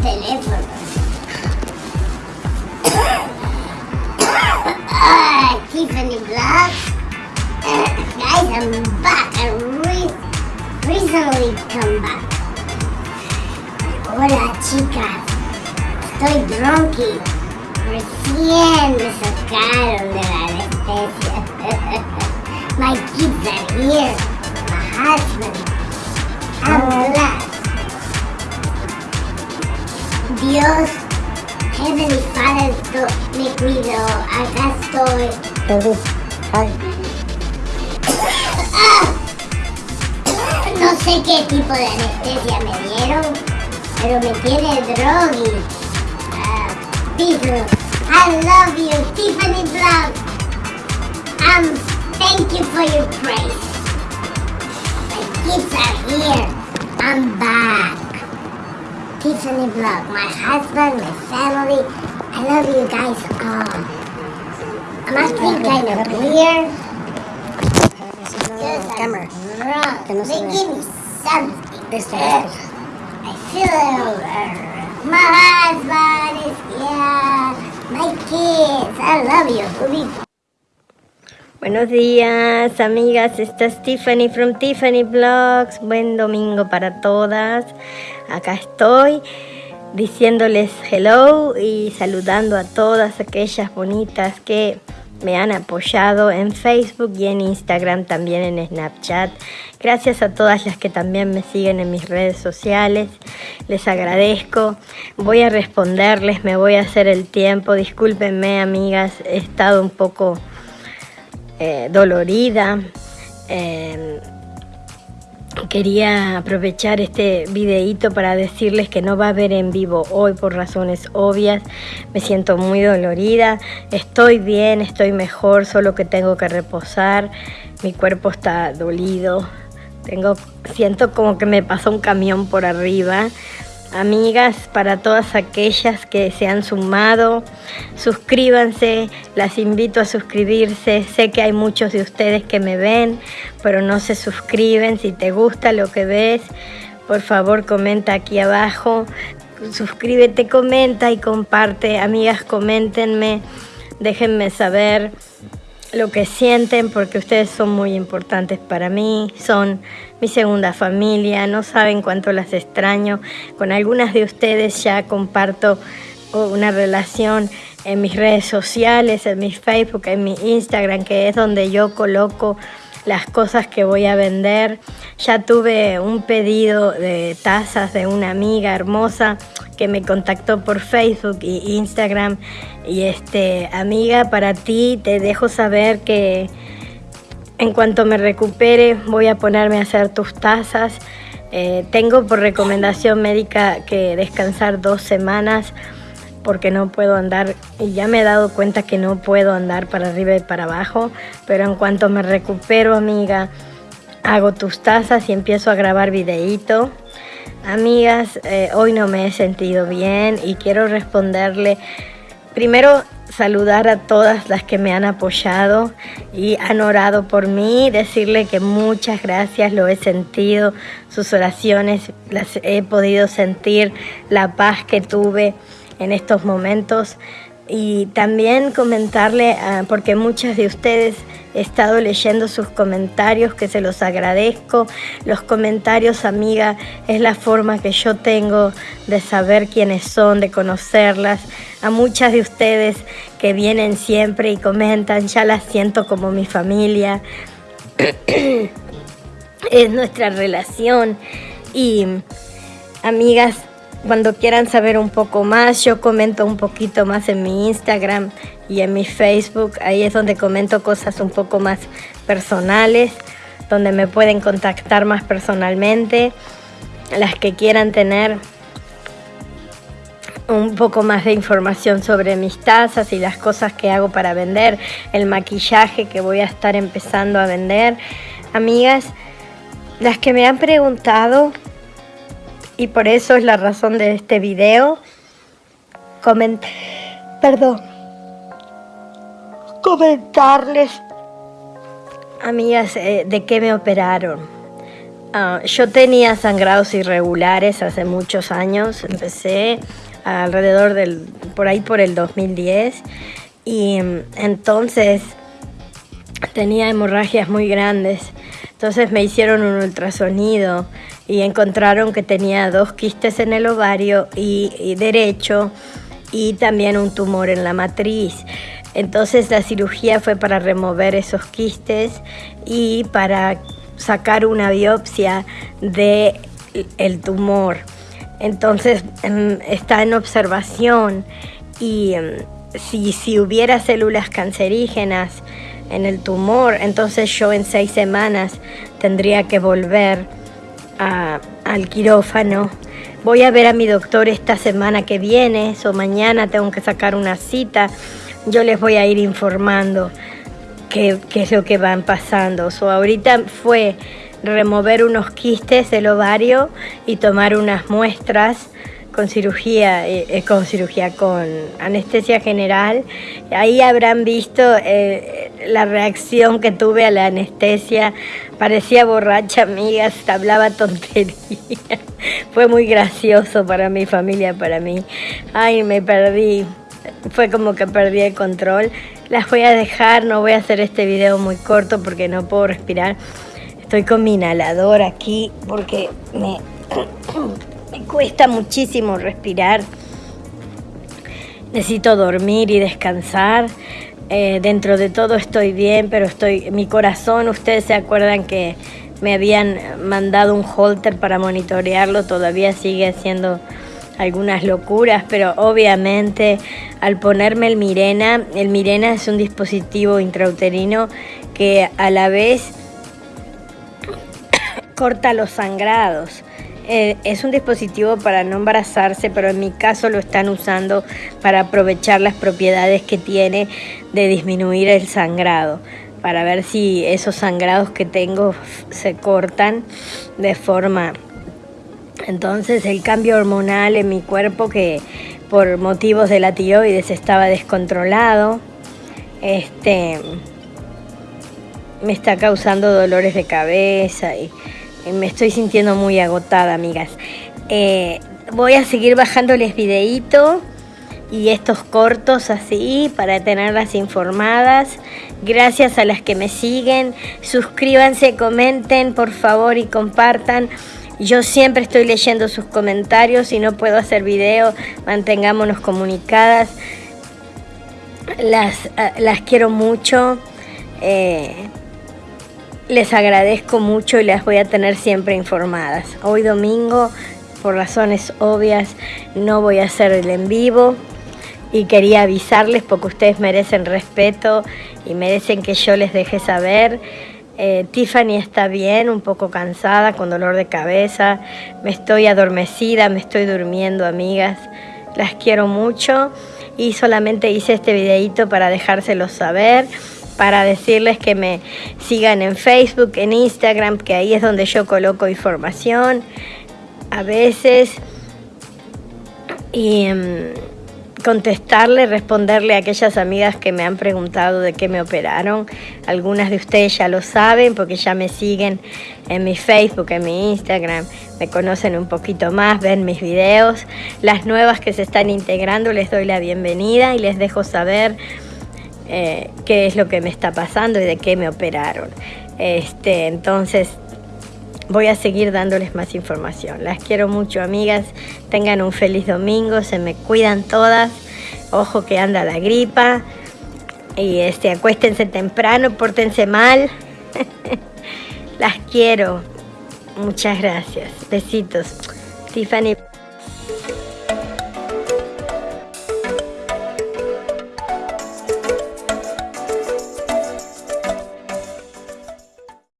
teléfono. Ah, Tiffany Vlogs. guys, I'm back. I re recently come back. Hola, chicas. Estoy drunky. Recién me sacaron de la anestesia. My kids are here. My husband. I'm blessed. Dios, Heavenly Father, to- me cuidó. Acá estoy. Entonces, ay, No sé qué tipo de anestesia me dieron, pero me tiene drogui. Ah, Peter, I love you, Tiffany Vlog. Um, thank you for your praise. My kids are here. I'm back. Tiffany Vlog, my husband, my family. I love you guys all. I'm acting kind of weird. no, camera. Wrong. No They give me something. Uh. I feel uh, My husband is here. My kids. I love you. Buenos días, amigas. Esta es Tiffany from Tiffany Vlogs. Buen domingo para todas. Acá estoy diciéndoles hello y saludando a todas aquellas bonitas que me han apoyado en Facebook y en Instagram, también en Snapchat. Gracias a todas las que también me siguen en mis redes sociales. Les agradezco. Voy a responderles, me voy a hacer el tiempo. Discúlpenme, amigas, he estado un poco eh, dolorida. Eh, quería aprovechar este videíto para decirles que no va a haber en vivo hoy por razones obvias. Me siento muy dolorida. Estoy bien, estoy mejor, solo que tengo que reposar. Mi cuerpo está dolido. Tengo, siento como que me pasó un camión por arriba. Amigas, para todas aquellas que se han sumado, suscríbanse, las invito a suscribirse. Sé que hay muchos de ustedes que me ven, pero no se suscriben. Si te gusta lo que ves, por favor comenta aquí abajo. Suscríbete, comenta y comparte. Amigas, coméntenme, déjenme saber lo que sienten porque ustedes son muy importantes para mí, son mi segunda familia, no saben cuánto las extraño. Con algunas de ustedes ya comparto una relación en mis redes sociales, en mi Facebook, en mi Instagram, que es donde yo coloco las cosas que voy a vender. Ya tuve un pedido de tazas de una amiga hermosa que me contactó por Facebook y Instagram. Y este, amiga, para ti te dejo saber que en cuanto me recupere voy a ponerme a hacer tus tazas. Eh, tengo por recomendación médica que descansar dos semanas porque no puedo andar y ya me he dado cuenta que no puedo andar para arriba y para abajo, pero en cuanto me recupero, amiga, hago tus tazas y empiezo a grabar videíto. Amigas, eh, hoy no me he sentido bien y quiero responderle primero saludar a todas las que me han apoyado y han orado por mí, decirle que muchas gracias, lo he sentido, sus oraciones las he podido sentir, la paz que tuve en estos momentos y también comentarle, uh, porque muchas de ustedes he estado leyendo sus comentarios, que se los agradezco. Los comentarios, amiga, es la forma que yo tengo de saber quiénes son, de conocerlas. A muchas de ustedes que vienen siempre y comentan, ya las siento como mi familia. es nuestra relación. Y, amigas, cuando quieran saber un poco más, yo comento un poquito más en mi Instagram y en mi Facebook. Ahí es donde comento cosas un poco más personales, donde me pueden contactar más personalmente. Las que quieran tener un poco más de información sobre mis tazas y las cosas que hago para vender, el maquillaje que voy a estar empezando a vender. Amigas, las que me han preguntado y por eso es la razón de este video. Coment Perdón. Comentarles, amigas, eh, de qué me operaron. Ah, yo tenía sangrados irregulares hace muchos años, empecé alrededor del, por ahí por el 2010 y mm, entonces tenía hemorragias muy grandes. Entonces me hicieron un ultrasonido y encontraron que tenía dos quistes en el ovario y derecho y también un tumor en la matriz. Entonces la cirugía fue para remover esos quistes y para sacar una biopsia del el tumor. Entonces está en observación y em, si, si hubiera células cancerígenas en el tumor, entonces yo en seis semanas tendría que volver al quirófano. Voy a ver a mi doctor esta semana que viene, o mañana tengo que sacar una cita. Yo les voy a ir informando qué, es lo que van pasando. So, ahorita fue remover unos quistes del ovario y tomar unas muestras con cirugía, eh, eh, con cirugía, con anestesia general. Ahí habrán visto eh, la reacción que tuve a la anestesia. Parecía borracha, amigas, hablaba tontería. Fue muy gracioso para mi familia, para mí. Ay, me perdí. Fue como que perdí el control. Las voy a dejar, no voy a hacer este video muy corto porque no puedo respirar. Estoy con mi inhalador aquí porque me, me cuesta muchísimo respirar. Necesito dormir y descansar. Eh, dentro de todo estoy bien, pero estoy, mi corazón, ustedes se acuerdan que me habían mandado un holter para monitorearlo, todavía sigue haciendo algunas locuras, pero obviamente al ponerme el Mirena, el Mirena es un dispositivo intrauterino que a la vez corta los sangrados. Eh, es un dispositivo para no embarazarse, pero en mi caso lo están usando para aprovechar las propiedades que tiene de disminuir el sangrado, para ver si esos sangrados que tengo se cortan de forma. Entonces el cambio hormonal en mi cuerpo que por motivos de la tiroides estaba descontrolado, este, me está causando dolores de cabeza y, me estoy sintiendo muy agotada, amigas. Eh, voy a seguir bajándoles videíto y estos cortos así para tenerlas informadas. Gracias a las que me siguen. Suscríbanse, comenten por favor y compartan. Yo siempre estoy leyendo sus comentarios y no puedo hacer video, mantengámonos comunicadas. Las, ah, las quiero mucho. Eh, les agradezco mucho y las voy a tener siempre informadas. Hoy domingo, por razones obvias, no voy a hacer el en vivo y quería avisarles porque ustedes merecen respeto y merecen que yo les deje saber. Eh, Tiffany está bien, un poco cansada, con dolor de cabeza. Me estoy adormecida, me estoy durmiendo, amigas. Las quiero mucho y solamente hice este videito para dejárselos saber, para decirles que me sigan en Facebook, en Instagram, que ahí es donde yo coloco información a veces. Y... Mm, contestarle, responderle a aquellas amigas que me han preguntado de qué me operaron. Algunas de ustedes ya lo saben porque ya me siguen en mi Facebook, en mi Instagram, me conocen un poquito más, ven mis videos. Las nuevas que se están integrando les doy la bienvenida y les dejo saber eh, qué es lo que me está pasando y de qué me operaron. Este, entonces, voy a seguir dándoles más información. Las quiero mucho, amigas. Tengan un feliz domingo, se me cuidan todas. Ojo que anda la gripa. Y este, acuéstense temprano, pórtense mal. Las quiero. Muchas gracias. Besitos. Tiffany.